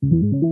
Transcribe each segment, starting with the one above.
We want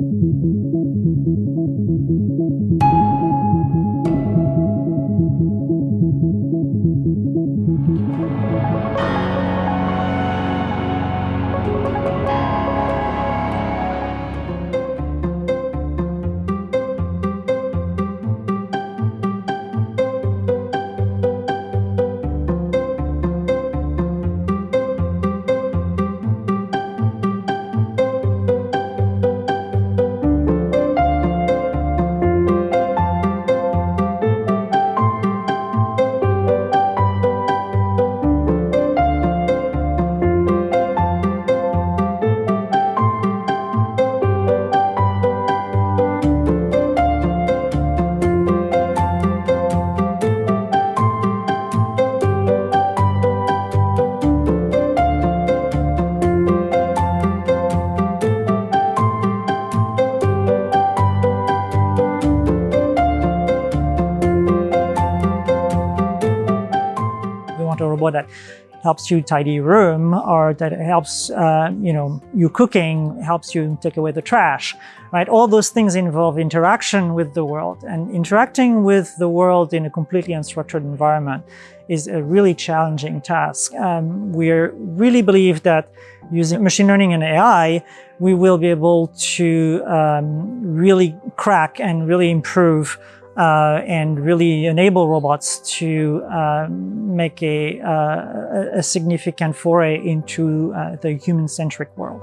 that helps you tidy your room or that helps, uh, you know, you cooking, helps you take away the trash, right? All those things involve interaction with the world and interacting with the world in a completely unstructured environment is a really challenging task. Um, we really believe that using machine learning and AI, we will be able to um, really crack and really improve uh, and really enable robots to uh, make a, uh, a significant foray into uh, the human-centric world.